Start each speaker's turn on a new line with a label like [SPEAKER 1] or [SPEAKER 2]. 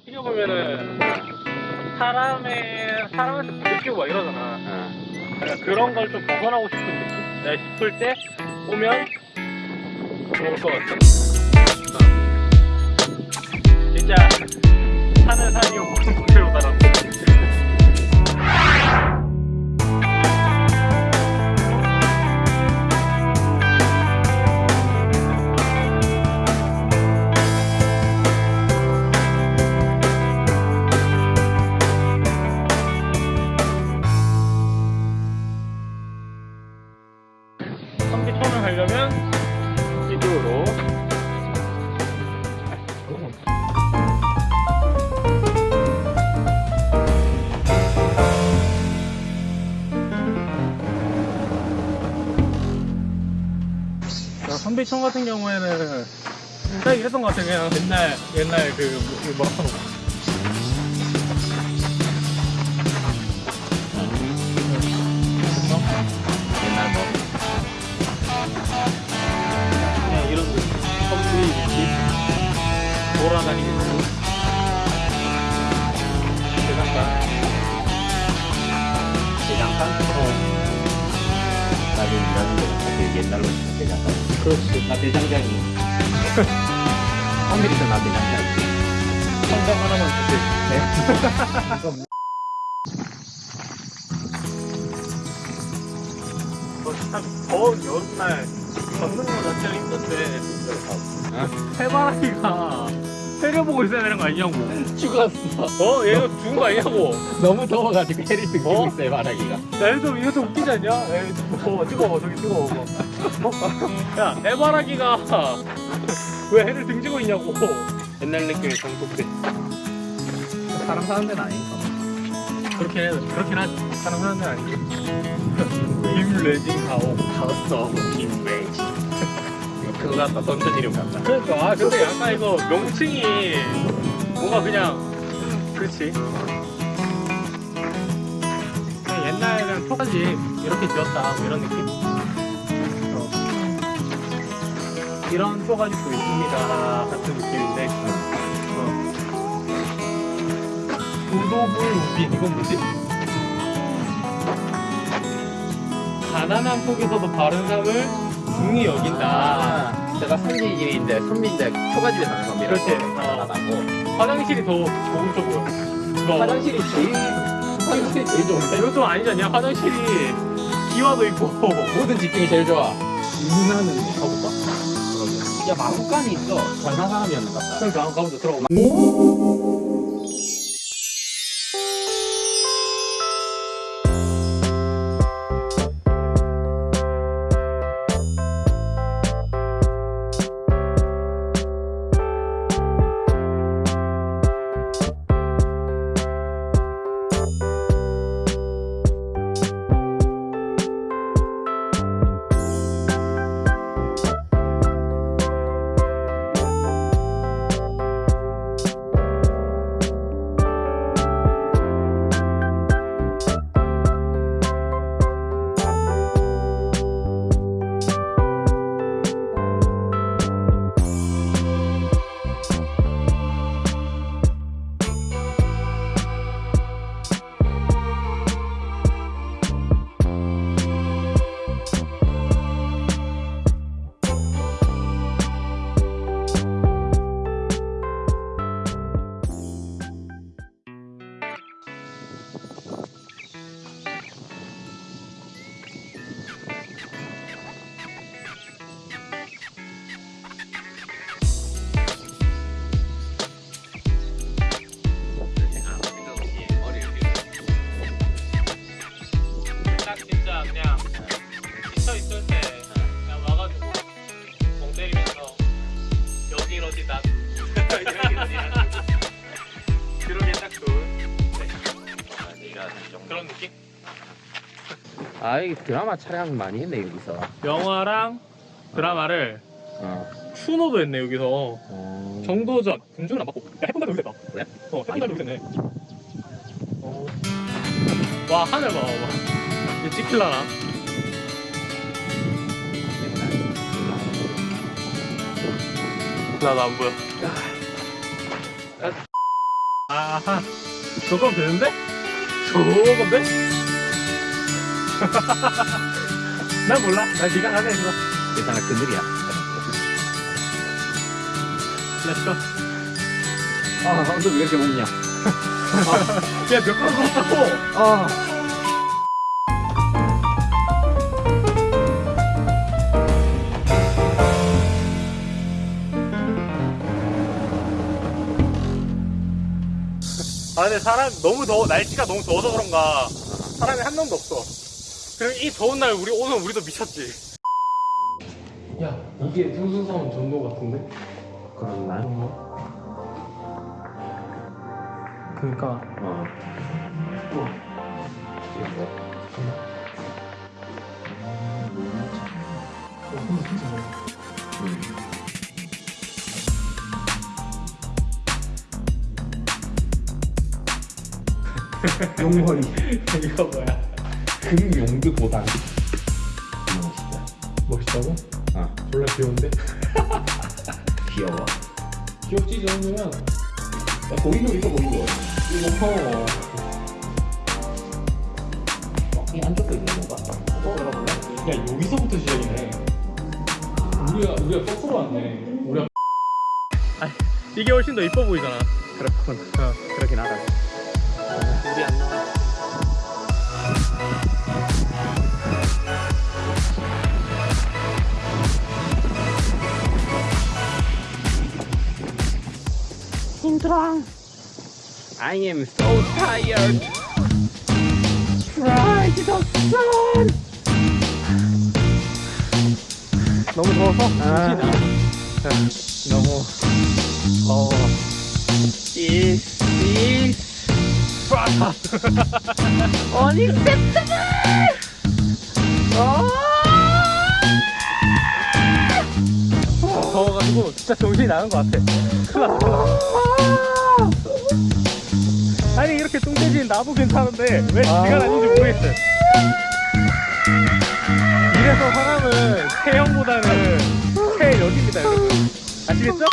[SPEAKER 1] 어떻게 보면은 사람의 사람한테 느끼고 막 이러잖아. 그러니까 그런 걸 좀 벗어나고 싶은 느낌? 내가 싶을 때 오면 좋을 것 같아. 어. 진짜 자, 선비천 같은 경우에는 딱 이랬던 것 같아 그냥 옛날 옛날 그, 그 뭐라 하노
[SPEAKER 2] 옛날 뭐
[SPEAKER 1] 그냥 이런 선비 느낌 돌아다니고 대장간.
[SPEAKER 2] 대장간?
[SPEAKER 1] 어.
[SPEAKER 2] 나도 일하는데 그 옛날로 대장간
[SPEAKER 1] 그렇지
[SPEAKER 2] 나 대장장이. 컴퓨터 나 대장장이.
[SPEAKER 1] 성장 하나만 주세요.
[SPEAKER 2] 네?
[SPEAKER 1] 더 여름날 걷는 거 자체가 힘든데. 해바라기가 해를 보고 있어야 되는 거 아니냐고
[SPEAKER 2] 죽었어
[SPEAKER 1] 어? 얘가 죽은 거 아니냐고
[SPEAKER 2] 너무 더워가지고 해를 뜨고
[SPEAKER 1] 어?
[SPEAKER 2] 있어요 바라기가
[SPEAKER 1] 나 이거 좀, 이거 좀 웃기지 않냐? 에이, 뜨거워, 뜨거워, 저기 뜨거워. 뭐. 어? 야, 해바라기가 왜 해를 등지고 있냐고. 옛날 느낌의 정독대.
[SPEAKER 2] 사람 사는 데는
[SPEAKER 1] 그렇긴 해, 그렇긴 하지. 사람 하는 데는 아니지. 김레진 가오.
[SPEAKER 2] 가었어 김웨지 이거 그거 같다 던전 이름 같다
[SPEAKER 1] 그러니까, 아, 근데 약간 이거 명칭이 뭔가 그냥, 그렇지. 그냥 옛날에는 초가집 이렇게 지었다, 뭐 이런 느낌? 어. 이런 초가집도 있습니다, 같은 느낌인데. 어. 도도불 우빈, 이건 뭐지? 가난한 속에서도 바른 삶을 중히 여긴다.
[SPEAKER 2] 아 제가 선지일인데 선비인데 초가집에 사는 겁니다.
[SPEAKER 1] 그렇지.
[SPEAKER 2] 가난하고.
[SPEAKER 1] 화장실이 더 보여. 이거
[SPEAKER 2] 화장실이 제일 화장실이 제일 좋은데?
[SPEAKER 1] 좀 아니지 않냐? 화장실이 기와도 있고.
[SPEAKER 2] 모든 집중이 제일 좋아.
[SPEAKER 1] 인사는 가볼까?
[SPEAKER 2] 야 마구간이 있어. 전사 사람이었는 것 같다
[SPEAKER 1] 그러니까 한번 가보자. 들어가 그런 느낌?
[SPEAKER 2] 아 이게 드라마 촬영 많이 했네 여기서
[SPEAKER 1] 영화랑 드라마를
[SPEAKER 2] 어.
[SPEAKER 1] 추노도 했네 여기서
[SPEAKER 2] 어.
[SPEAKER 1] 정도전 군주는 안 받고 야 해본다도 여기서 했다
[SPEAKER 2] 그래?
[SPEAKER 1] 어 해본다도 여기서 했네 어. 와 하늘 봐 봐 이거 찍힐라나 나도 안 보여 아하 저건 되는데? 저건데? 난 몰라. 난 네가 가자 했어
[SPEAKER 2] 괜찮아 그늘이야.
[SPEAKER 1] Let's go
[SPEAKER 2] 아 언제 왜 이렇게 먹냐?
[SPEAKER 1] 야몇 그릇 먹었다고?
[SPEAKER 2] 아
[SPEAKER 1] 아 근데 사람 너무 더워 날씨가 너무 더워서 그런가 사람이 한 명도 없어 그리고 이 더운 날 우리 오늘 우리도 미쳤지 야 이게 승수사원 전도 같은데?
[SPEAKER 2] 그런 날?
[SPEAKER 1] 그니까
[SPEAKER 2] 어 이거 음.
[SPEAKER 3] 용머리
[SPEAKER 1] 이거 뭐야
[SPEAKER 3] 금용두 도단
[SPEAKER 2] 멋있다
[SPEAKER 1] 멋있다고?
[SPEAKER 2] 어
[SPEAKER 1] 졸라 귀여운데?
[SPEAKER 2] 귀여워
[SPEAKER 1] 귀엽지 정도면
[SPEAKER 3] 야, 거기도 있어 거기도
[SPEAKER 1] 이거
[SPEAKER 2] 어, 이 안쪽도 있는 건가? 어? 들어볼래?
[SPEAKER 1] 야 여기서부터 시작이네 우리가 우리가 거꾸로 왔네 우리가 아니 이게 훨씬 더 이뻐 보이잖아
[SPEAKER 2] 그렇군
[SPEAKER 1] 어.
[SPEAKER 2] 그렇긴 하다
[SPEAKER 1] 우리 안 나와
[SPEAKER 2] I am so tired Try to the sun
[SPEAKER 1] 너무 더워서
[SPEAKER 2] 아.
[SPEAKER 1] 너무 어
[SPEAKER 2] This is
[SPEAKER 1] 프라타
[SPEAKER 2] unacceptable
[SPEAKER 1] 더워가지고 진짜 정신이 나는 것 같아. 났어. 아니 이렇게 뚱돼지는 나도 괜찮은데 왜 지가 아닌지 모르겠어 이래서 사람은 체형보다는 체력입니다 여러분. 아시겠죠?